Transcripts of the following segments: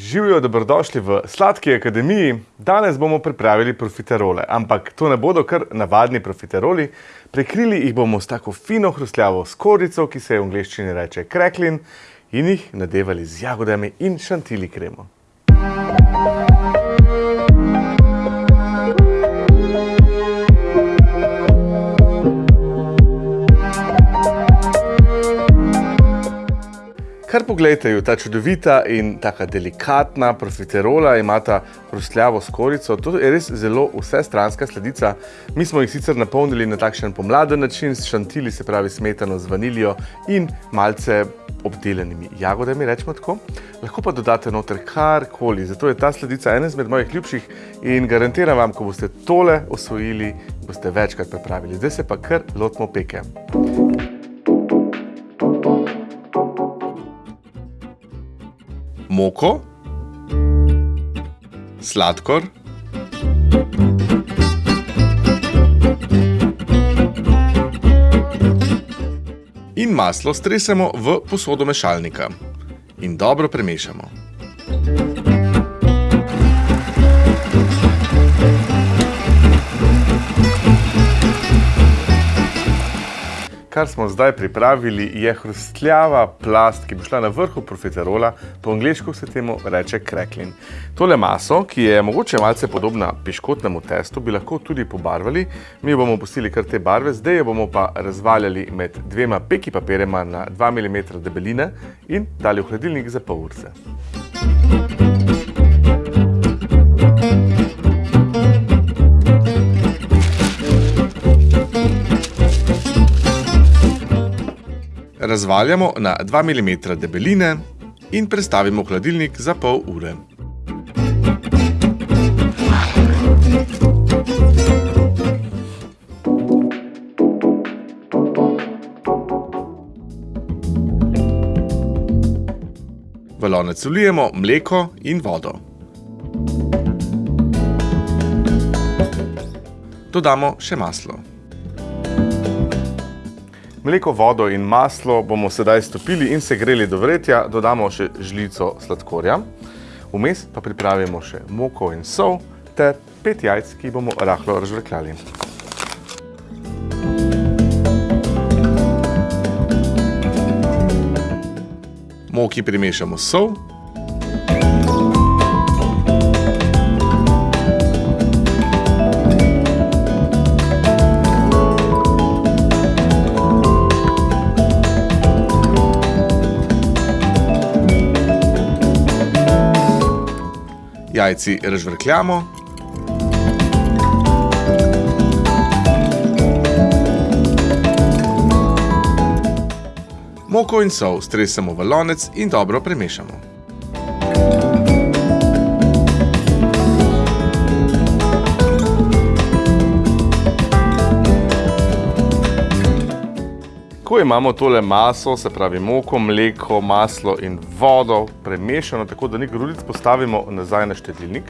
Živijo, dobrodošli v Sladki akademiji. Danes bomo pripravili profiterole, ampak to ne bodo kar navadni profiteroli. Prekrili jih bomo s tako fino hrustljavo skorico, ki se je v angleščini reče crackling, in jih nadevali z jagodami in šantili kremo. Kar pogledajte ju, ta čudovita in taka delikatna profiterola, imata hrustljavo skorico. To je res zelo vsestranska sladica. Mi smo jih sicer napolnili na takšen pomladen način, s šantili, se pravi smetano z vaniljo in malce obdelanimi jagodami, rečemo tako. Lahko pa dodate noter karkoli, zato je ta sladica ena izmed mojih ljubših in garantiram vam, ko boste tole osvojili, boste večkrat pripravili. Zdaj se pa kar lotimo peke. Moko, sladkor, in maslo stresemo v posodo mešalnika in dobro premešamo. Kar smo zdaj pripravili, je hrustljava plast, ki bo šla na vrhu profiterola, po angliško se temu reče crackling. Tole maso, ki je mogoče malce podobna piškotnemu testu, bi lahko tudi pobarvali. Mi bomo pustili kar te barve, zdaj jo bomo pa razvaljali med dvema peki papirema na 2 mm debeline in dali v hladilnik za pol urce. Razvaljamo na 2 mm debeline in prestavimo v hladilnik za pol ure. V lonec vlijemo mleko in vodo. Dodamo še maslo. Mleko, vodo in maslo bomo sedaj stopili in segreli do vretja, dodamo še žlico sladkorja. Vmes pa pripravimo še moko in sol ter pet jajc, ki bomo rahlo razžvekljali. Moki primešamo sol. Jajci razžvrkljamo. Moko in sol stresemo v lonec in dobro premešamo. Ko imamo tole maso, se pravi moko, mleko, maslo in vodo premešano, tako da ni grudic, postavimo nazaj na štedilnik.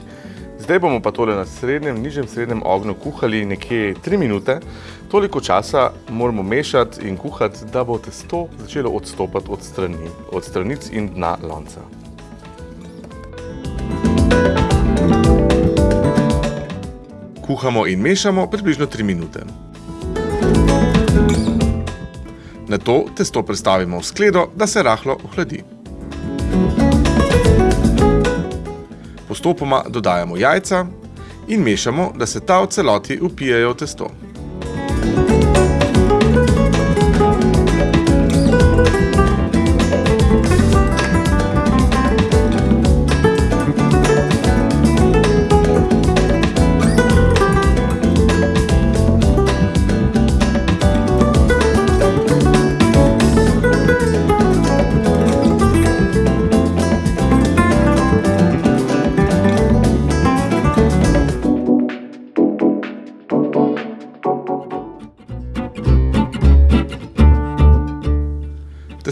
Zdaj bomo pa tole na srednjem, nižjem srednjem ognju kuhali nekje 3 minute. Toliko časa moramo mešati in kuhati, da bo testo začelo odstopati od, strani, od stranic in dna lonca. Kuhamo in mešamo približno 3 minute. Na to testo prestavimo v skledo, da se rahlo ohladi. Postopoma dodajamo jajca in mešamo, da se ta v celoti upijejo v testo.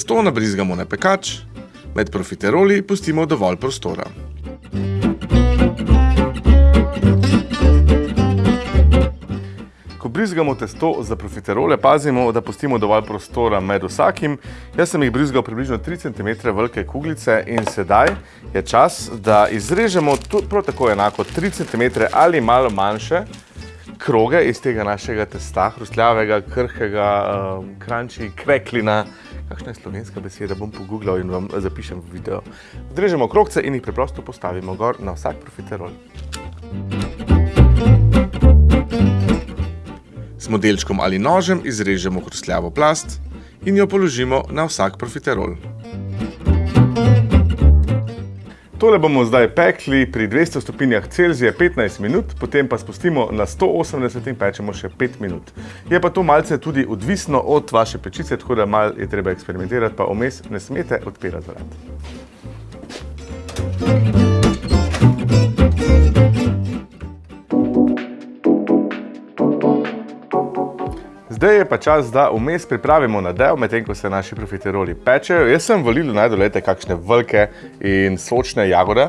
Testo nabrizgamo na pekač, med profiteroli pustimo dovolj prostora. Ko brizgamo testo za profiterole, pazimo, da pustimo dovolj prostora med vsakim. Jaz sem jih brizgal približno 3 cm velike kuglice in sedaj je čas, da izrežemo prav tako enako 3 cm ali malo manjše kroge iz tega našega testa, hrustljavega, krhkega, um, kranči, kreklina. Kakšna je slovenska beseda, bom pogooglal in vam zapišem v video. Odrežemo krogce in jih preprosto postavimo gor na vsak profiterol. S modelčkom ali nožem izrežemo hrustljavo plast in jo položimo na vsak profiterol. Tole bomo zdaj pekli pri 200 stopinjah Celzija 15 minut, potem pa spustimo na 180 in pečemo še 5 minut. Je pa to malce tudi odvisno od vaše pečice, tako da malo je treba eksperimentirati, pa vmes ne smete odpirati vrat. Zdaj je pa čas, da vmes pripravimo nadev, medtem ko se naši profiteroli pečejo. Jaz sem volil najdolete kakšne velike in sočne jagode.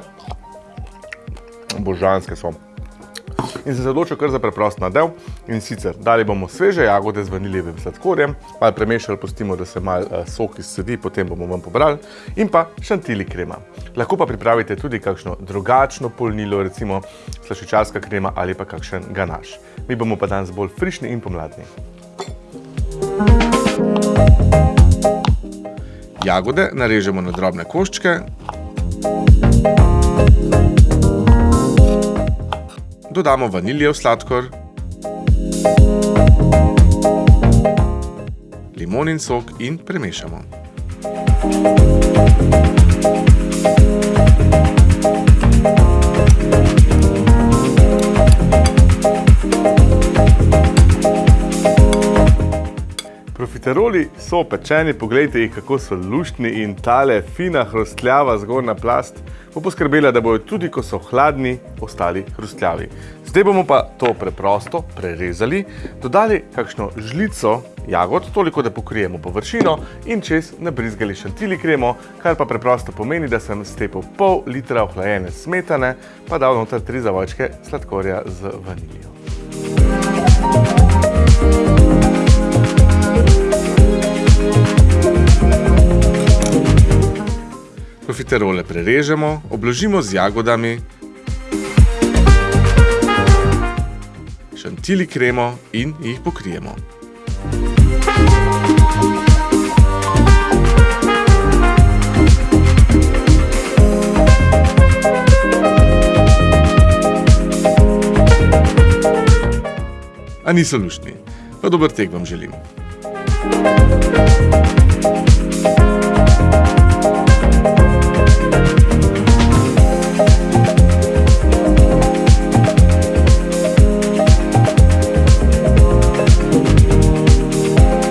Božanske so. In se odločil kar za preprost nadev. In sicer dali bomo sveže jagode z vaniljevim sladkorjem, malo premešali, pustimo, da se malo uh, sok izsedi, potem bomo ven pobrali. In pa šantili krema. Lahko pa pripravite tudi kakšno drugačno polnilo, recimo slašičarska krema ali pa kakšen ganaš. Mi bomo pa danes bolj frišni in pomladni. Jagode narežemo na drobne koščke. Dodamo vaniljev sladkor. Limonin sok in premešamo. Profiteroli so pečeni, pogledajte jih, kako so luštni in tale fina hrustljava zgornja plast bo poskrbela, da bojo tudi, ko so hladni, ostali hrustljavi. Zdaj bomo pa to preprosto prerezali, dodali kakšno žlico jagod, toliko, da pokrijemo površino in čez nabrizgali šantili kremo, kar pa preprosto pomeni, da sem stepil pol litra ohlajene smetane, pa dal noter tri zavojčke sladkorja z vaniljo. Profiterole prerežemo, obložimo z jagodami, šantili kremo in jih pokrijemo. A niso luštni. Pa dober tek vam želim. Thank you.